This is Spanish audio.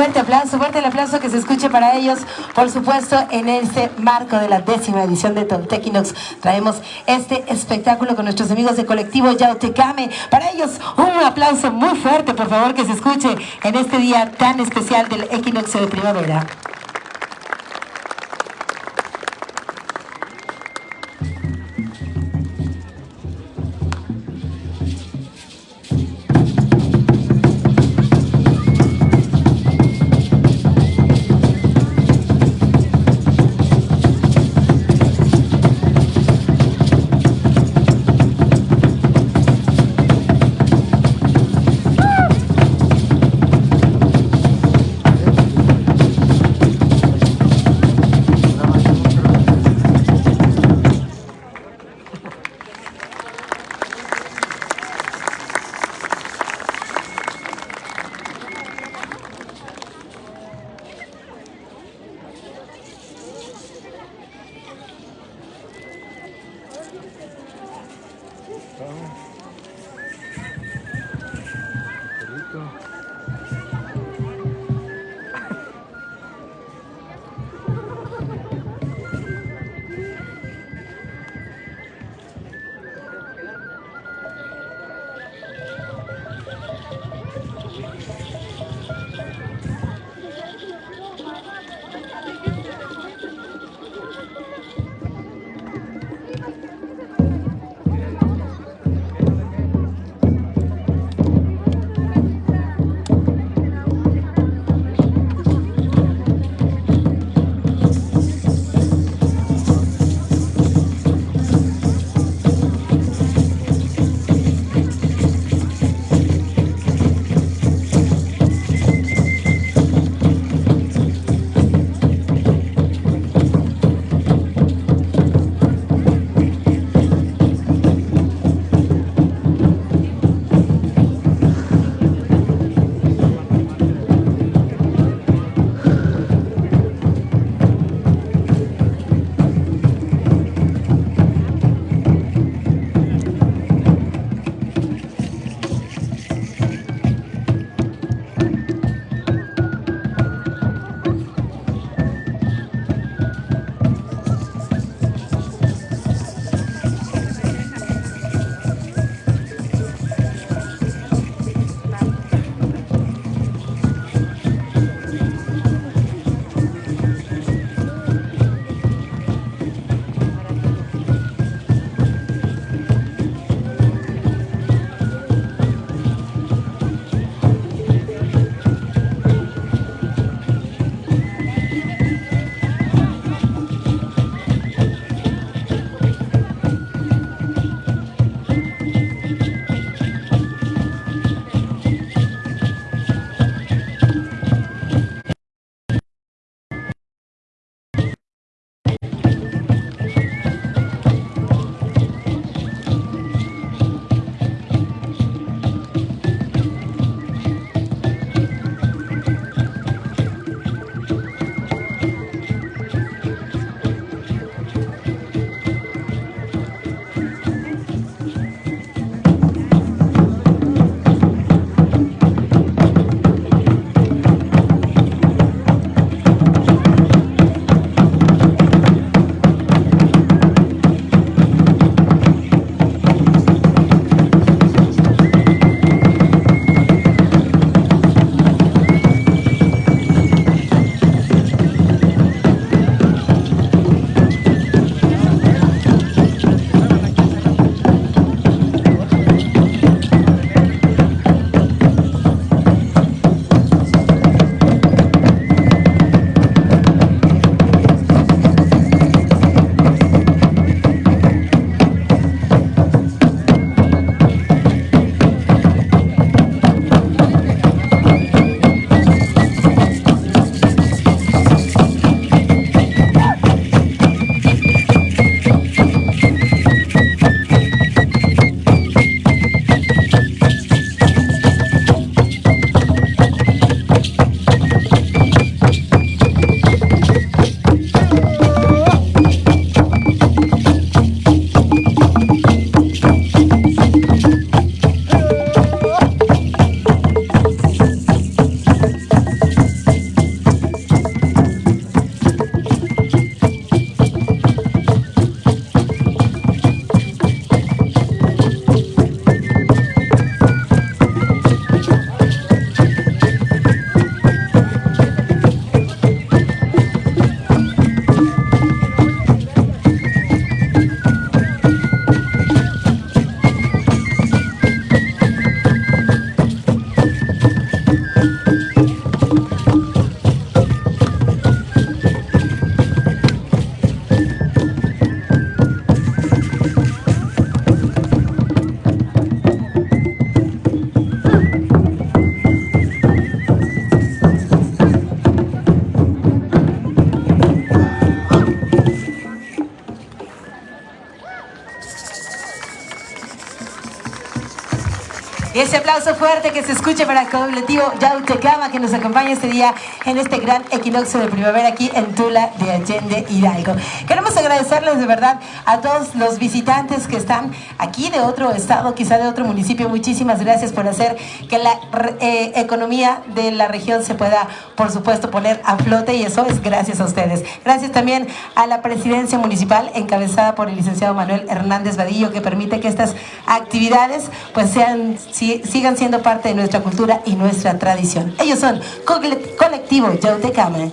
fuerte aplauso, fuerte el aplauso que se escuche para ellos. Por supuesto, en este marco de la décima edición de Tontequinox traemos este espectáculo con nuestros amigos de colectivo Yautecame. Para ellos, un aplauso muy fuerte, por favor, que se escuche en este día tan especial del equinoccio de primavera. Ese aplauso fuerte que se escuche para el colectivo Yautecama que nos acompaña este día en este gran equinoccio de primavera aquí en Tula de Allende Hidalgo. Queremos agradecerles de verdad a todos los visitantes que están aquí de otro estado, quizá de otro municipio. Muchísimas gracias por hacer que la eh, economía de la región se pueda, por supuesto, poner a flote y eso es gracias a ustedes. Gracias también a la presidencia municipal encabezada por el licenciado Manuel Hernández Vadillo que permite que estas actividades pues sean sigan siendo parte de nuestra cultura y nuestra tradición. Ellos son Colectivo Yautecama.